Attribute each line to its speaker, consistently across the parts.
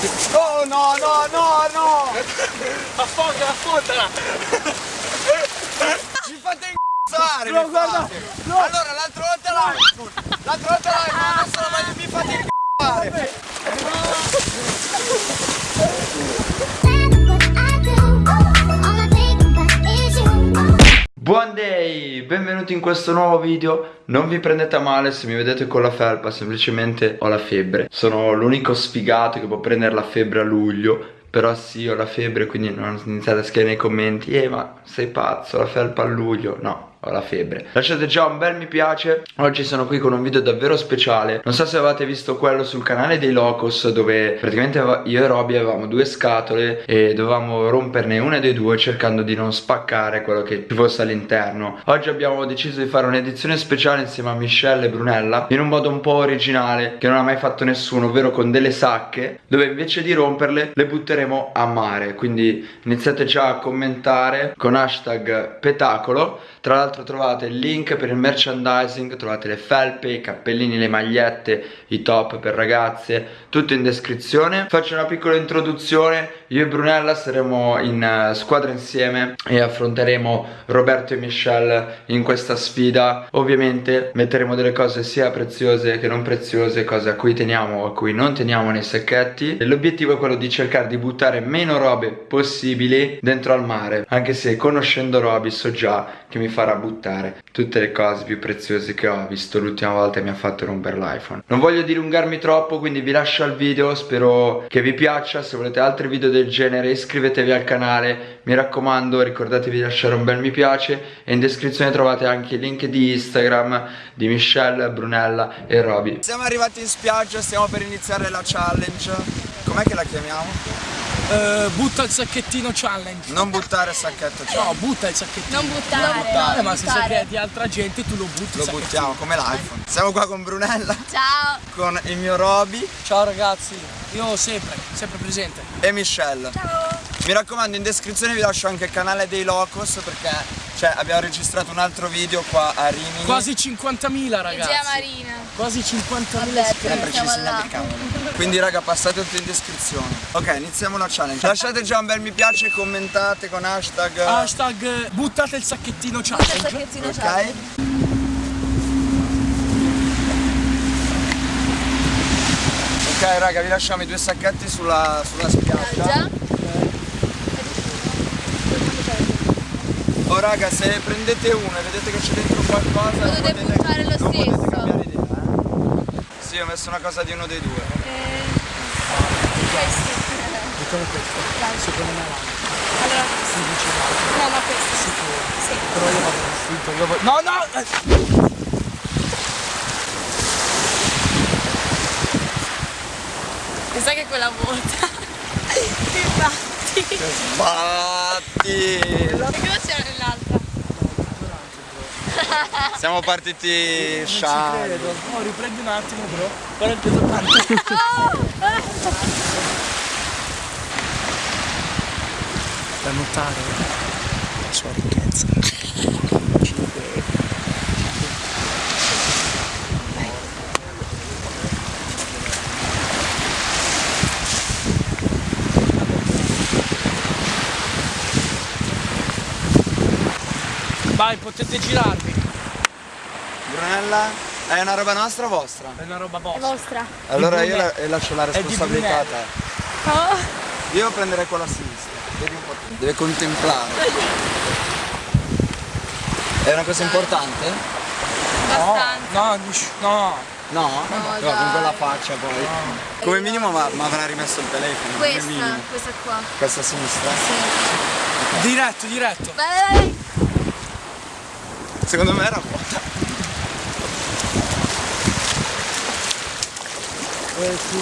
Speaker 1: Oh no, no, no, no!
Speaker 2: Affonda, affondala!
Speaker 1: Mi fate incazzare!
Speaker 2: No, guarda, no.
Speaker 1: Allora, l'altra volta l'iPhone! L'altra volta l'iPhone, adesso la voglio, mi fate incazzare! Buon day! Benvenuti in questo nuovo video. Non vi prendete a male se mi vedete con la felpa Semplicemente ho la febbre. Sono l'unico sfigato che può prendere la febbre a luglio però sì, ho la febbre, quindi non iniziate a scrivere nei commenti Eh, ma sei pazzo, la felpa a luglio No, ho la febbre. Lasciate già un bel mi piace. Oggi sono qui con un video davvero speciale. Non so se avete visto quello sul canale dei Locos Dove praticamente io e Roby avevamo due scatole E dovevamo romperne una dei due Cercando di non spaccare quello che ci fosse all'interno. Oggi abbiamo deciso di fare un'edizione speciale Insieme a Michelle e Brunella In un modo un po' originale Che non ha mai fatto nessuno Ovvero con delle sacche Dove invece di romperle le butteremo a mare. Quindi iniziate già a commentare Con hashtag petacolo Tra l'altro trovate il link per il merchandising Trovate le felpe, i cappellini, le magliette I top per ragazze Tutto in descrizione. Faccio una piccola introduzione. Io e Brunella saremo in uh, squadra insieme E affronteremo Roberto e Michelle in questa sfida. Ovviamente metteremo delle cose sia preziose che non preziose Cose a cui teniamo o a cui non teniamo nei sacchetti. L'obiettivo è quello di cercare di buttare meno robe possibili dentro al mare Anche se conoscendo Roby so già che mi farà buttare tutte le cose più preziose che ho visto l'ultima volta mi ha fatto rompere l'iPhone. Non voglio dilungarmi troppo quindi vi lascio al video Spero che vi piaccia. Se volete altri video del genere iscrivetevi al canale Mi raccomando ricordatevi di lasciare un bel mi piace E in descrizione trovate anche il link di Instagram Di Michelle, Brunella e Roby. Siamo arrivati in spiaggia Stiamo per iniziare la challenge. Com'è che la chiamiamo?
Speaker 2: Uh, butta il sacchettino challenge.
Speaker 1: Non buttare il sacchetto cioè.
Speaker 2: No, butta il sacchettino.
Speaker 3: Non buttare. Non
Speaker 2: buttare, ma se
Speaker 3: buttare.
Speaker 2: sai che è di altra gente tu lo butti.
Speaker 1: Lo buttiamo come l'iPhone Siamo qua con Brunella
Speaker 3: Ciao.
Speaker 1: Con il mio Roby
Speaker 2: Ciao ragazzi, io sempre, sempre presente.
Speaker 1: e Michelle
Speaker 3: Ciao.
Speaker 1: Mi raccomando in descrizione vi lascio anche il canale dei Locos perché cioè, abbiamo registrato un altro video qua a Rimini
Speaker 2: Quasi 50.000 ragazzi.
Speaker 3: Regia Marina.
Speaker 2: Quasi 50.000
Speaker 3: Vabbè,
Speaker 2: iscritti.
Speaker 1: Sempre ci
Speaker 3: Siamo
Speaker 1: si
Speaker 3: là.
Speaker 1: Quindi raga passate tutto in descrizione Ok iniziamo la challenge Lasciate già un bel mi piace Commentate con hashtag
Speaker 2: Hashtag eh, buttate il sacchettino
Speaker 3: Butta il
Speaker 2: challenge.
Speaker 3: sacchettino
Speaker 1: Ok
Speaker 3: ciao.
Speaker 1: Ok raga vi lasciamo i due sacchetti sulla, sulla spiaggia Oh raga se prendete uno e vedete che c'è dentro qualcosa
Speaker 3: Lo dovete
Speaker 1: potete-
Speaker 3: buttare lo
Speaker 1: non potete
Speaker 3: stesso.
Speaker 1: cambiare idea eh? Sì ho messo una cosa di uno dei due
Speaker 3: Eh, questi.
Speaker 2: Mettiamo questo.
Speaker 3: Dai.
Speaker 2: Secondo me va.
Speaker 3: Allora,
Speaker 2: Si dice va.
Speaker 3: no, ma questi.
Speaker 2: Sicuro.
Speaker 3: Sì.
Speaker 2: Però io vado vestito, io voglio... No, no!
Speaker 3: Mi sa che quella vuota. Ti batti.
Speaker 1: Batti
Speaker 3: E cosa c'era?
Speaker 1: Siamo partiti
Speaker 2: Non ci credo. No, riprendi un attimo bro. Guarda il peso tanto. Da notare la sua ricchezza. Vai, potete girarvi.
Speaker 1: Brunella è una roba nostra o vostra?
Speaker 2: È una roba
Speaker 3: È
Speaker 2: vostra.
Speaker 3: vostra.
Speaker 1: Allora io la- e lascio la responsabilità a te
Speaker 3: Oh.
Speaker 1: Io prenderei quella a sinistra Vedi un po' tu. Deve contemplare È una cosa importante?
Speaker 3: Abbastanza.
Speaker 2: No, no, shh, no.
Speaker 1: No?
Speaker 3: No,
Speaker 1: con quella faccia poi Come minimo ma, ma avrà rimesso il telefono
Speaker 3: Questa, questa qua.
Speaker 1: Questa a sinistra
Speaker 3: Sì.
Speaker 2: Diretto, diretto.
Speaker 3: Vai, vai, vai.
Speaker 1: Secondo me era vuota
Speaker 2: Eh, sì.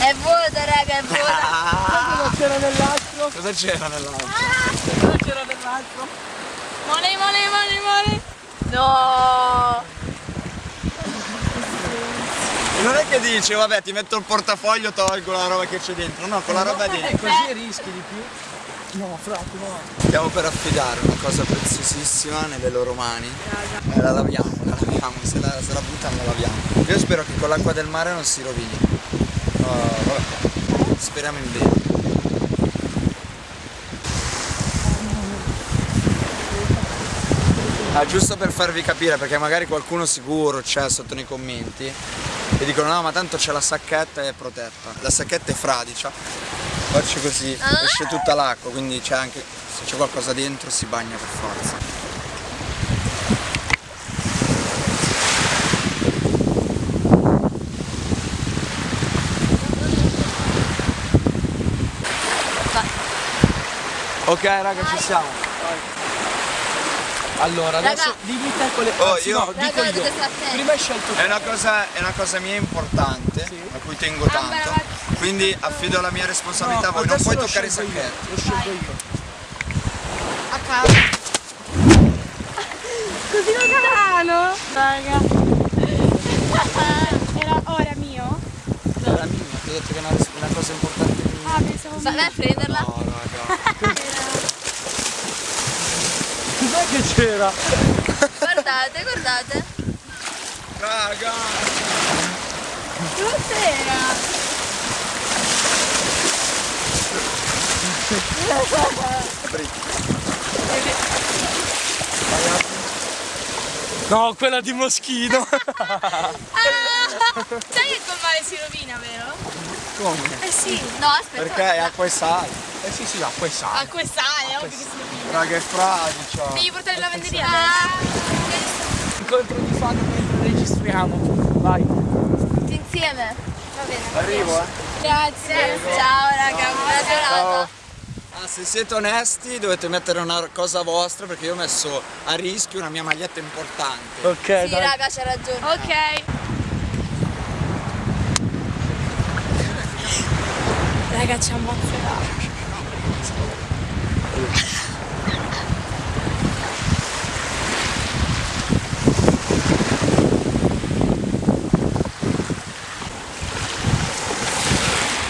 Speaker 3: È vuota, raga, è vuota.
Speaker 2: Cosa c'era nell'altro?
Speaker 1: Cosa c'era nell'altro?
Speaker 2: Cosa c'era nell'altro?
Speaker 3: Mole, mole, mole, mole. No.
Speaker 1: E non è che dice vabbè ti metto il portafoglio tolgo la roba che c'è dentro No con la roba
Speaker 2: E
Speaker 1: dentro
Speaker 2: così rischi di più. No, frate, no.
Speaker 1: Stiamo per affidare una cosa preziosissima nelle loro mani E la laviamo, la laviamo Se la, se la buttano la laviamo Io spero che con l'acqua del mare non si rovini vabbè. Speriamo in bene. Ah, giusto per farvi capire, perché magari qualcuno sicuro c'è sotto nei commenti e dicono no ma tanto c'è la sacchetta e è protetta. La sacchetta è fradicia. Faccio così,
Speaker 3: Ah.
Speaker 1: esce tutta l'acqua, quindi c'è anche. se c'è qualcosa dentro si bagna per forza. Ok raga ci siamo.
Speaker 2: Allora, adesso
Speaker 3: Raga.
Speaker 2: dimmi te quelle
Speaker 1: Oh, io-
Speaker 2: no, dico
Speaker 3: Raga,
Speaker 2: io.
Speaker 3: stare attenti.
Speaker 2: Prima hai scelto
Speaker 1: È una cosa, è una cosa mia importante,
Speaker 2: Sì.
Speaker 1: a cui tengo tanto. Quindi affido la mia responsabilità a voi, non puoi toccare i
Speaker 2: io,
Speaker 1: sacchetti.
Speaker 2: Lo scelgo io.
Speaker 3: A caso. Così lontano. Raga.
Speaker 4: Era ora mio?
Speaker 1: Era mia, ti ho detto che è una, una cosa importante.
Speaker 4: Ah, pensavo
Speaker 3: Vai a prenderla.
Speaker 1: No, raga.
Speaker 2: Cos'è che c'era?
Speaker 3: Guardate, guardate.
Speaker 1: Raga!
Speaker 3: Cos'era?
Speaker 2: No, quella di Moschino.
Speaker 3: Ah! Sai che col male si rovina, vero?
Speaker 1: Come?
Speaker 3: Eh sì. No, aspetta.
Speaker 1: Perché è acqua e sale.
Speaker 2: eh sì, sì, acqua e sale.
Speaker 3: A quest'aria, ovvio che si rovina.
Speaker 1: Raga, è fradicia.
Speaker 3: Devi portare in lavanderia adesso.
Speaker 2: Incontro di fan mentre registriamo. Vai.
Speaker 3: Tutti insieme. Va bene.
Speaker 1: Arrivo, eh.
Speaker 3: Grazie. Ciao raga, buona giornata.
Speaker 1: Ah, se siete onesti dovete mettere una cosa vostra perché io ho messo a rischio una mia maglietta importante.
Speaker 2: Ok,
Speaker 3: Sì,
Speaker 2: dai.
Speaker 3: raga, c'ha ragione. Ok.
Speaker 4: Raga, ci ammazzerà.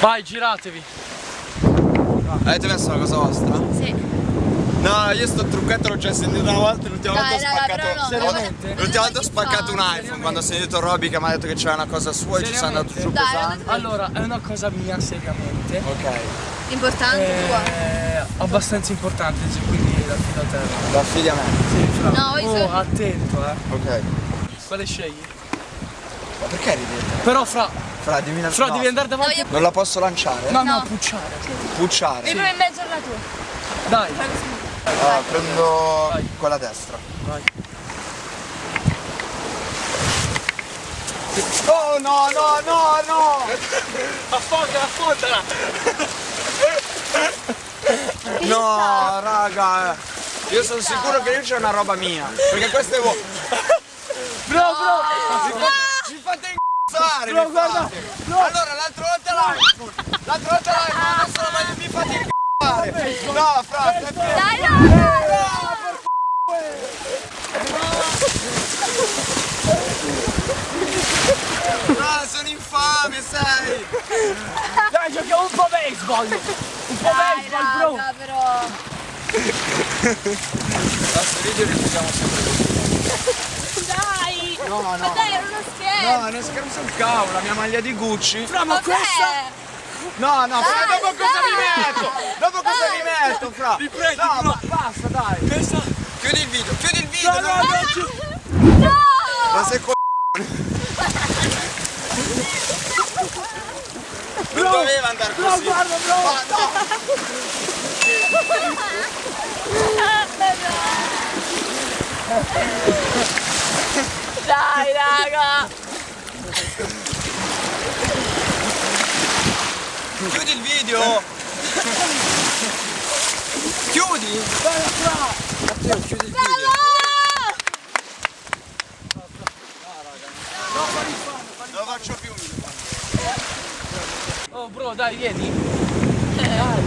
Speaker 2: Vai, giratevi.
Speaker 1: Avete messo una cosa vostra?
Speaker 3: Sì.
Speaker 1: No, io sto trucchetto l'ho già sentito una volta, l'ultima volta ho spaccato.
Speaker 2: Seriamente?
Speaker 1: L'ultima volta ho spaccato un iPhone quando ho sentito Robby che mi ha detto che c'era una cosa sua e ci sono andato giù pesante.
Speaker 2: Allora, è una cosa mia, seriamente.
Speaker 1: Ok,
Speaker 3: Importante tua.
Speaker 2: Eh, abbastanza importante, sì, quindi la fido a te.
Speaker 1: la figlia a me.
Speaker 2: Sì, fra.
Speaker 3: No, io
Speaker 2: oh,
Speaker 3: sono-
Speaker 2: attento, eh.
Speaker 1: Ok.
Speaker 2: Quale scegli?
Speaker 1: Ma perché ridete?
Speaker 2: Però fra,
Speaker 1: Fra, dimmi una
Speaker 2: fra
Speaker 1: no.
Speaker 2: devi andare
Speaker 3: No,
Speaker 2: davanti.
Speaker 3: io...
Speaker 1: Non la posso lanciare?
Speaker 2: No, no,
Speaker 3: No.
Speaker 2: pucciare.
Speaker 1: Pucciare.
Speaker 3: Mi provo in mezzo alla tua.
Speaker 2: Dai,
Speaker 1: Allora, prendo
Speaker 2: Vai.
Speaker 1: quella destra.
Speaker 2: vai.
Speaker 1: Oh no, no, no, no!
Speaker 2: Affondala, affondala.
Speaker 1: No, raga. Io sono sicuro che lì c'è una roba mia. Perché queste voi.
Speaker 2: Bro, bro.
Speaker 1: Mi fate, mi fate incazzare,
Speaker 2: Bro, guarda,
Speaker 1: fate. Allora, l'altra volta l'iPhone. L'altra volta l'iPhone, adesso la mi fate incazzare. No, fra, stai.
Speaker 3: Dai, no!
Speaker 1: No, sono infame, sai.
Speaker 2: Dai, giochiamo un po' baseball. Un po'
Speaker 3: Dai,
Speaker 2: baseball, bro.
Speaker 3: raga, però.
Speaker 1: Questo video rifugiamo sempre così.
Speaker 3: Dai!
Speaker 1: No,
Speaker 3: Ma
Speaker 1: no.
Speaker 3: dai, era uno scherzo!
Speaker 1: No, non scherzo sul cavolo, la mia maglia di Gucci.
Speaker 2: Fra, ma
Speaker 3: Vabbè!
Speaker 2: questa...
Speaker 1: No, no, fra,
Speaker 3: Dai,
Speaker 1: dopo cosa mi metto? Dopo cosa
Speaker 3: Dai.
Speaker 1: mi metto, fra?
Speaker 2: Ti prego,
Speaker 1: No, ma basta, dai.
Speaker 2: Questa...
Speaker 1: Chiudi il video, chiudi il video.
Speaker 2: No, no,
Speaker 1: no.
Speaker 2: no, giù.
Speaker 3: No!
Speaker 1: Ma sei co... Non doveva andare
Speaker 2: No,
Speaker 1: così.
Speaker 2: guarda, bro.
Speaker 1: Ma no.
Speaker 3: Dai, raga!
Speaker 1: Chiudi il video. Chiudi. Attimo, chiudi il video. Non lo faccio più.
Speaker 2: Oh, bro, dai, vieni.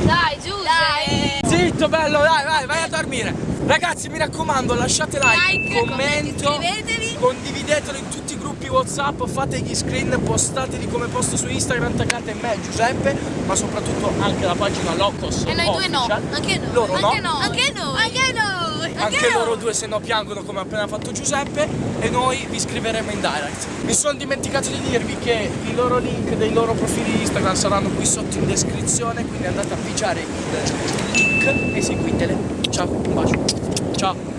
Speaker 3: Dai, giù! Dai!
Speaker 2: Zitto, bello, dai, vai, vai a dormire. Ragazzi, mi raccomando, lasciate like,
Speaker 3: Like,
Speaker 2: commento,
Speaker 3: iscrivetevi.
Speaker 2: condividetelo in tutti i gruppi Whatsapp, fate gli screen, postateli come posto su Instagram, taggate me Giuseppe, ma soprattutto anche la pagina Locos.
Speaker 3: E noi due no, anche noi.
Speaker 2: Loro no.
Speaker 3: Anche noi. Anche noi. Anche noi.
Speaker 2: Anche loro due se no piangono come ha appena fatto Giuseppe e noi vi scriveremo in direct. Mi sono dimenticato di dirvi che i loro link dei loro profili Instagram saranno qui sotto in descrizione, quindi andate a pigiare il link e seguitele. Ciao, un bacio. Ciao.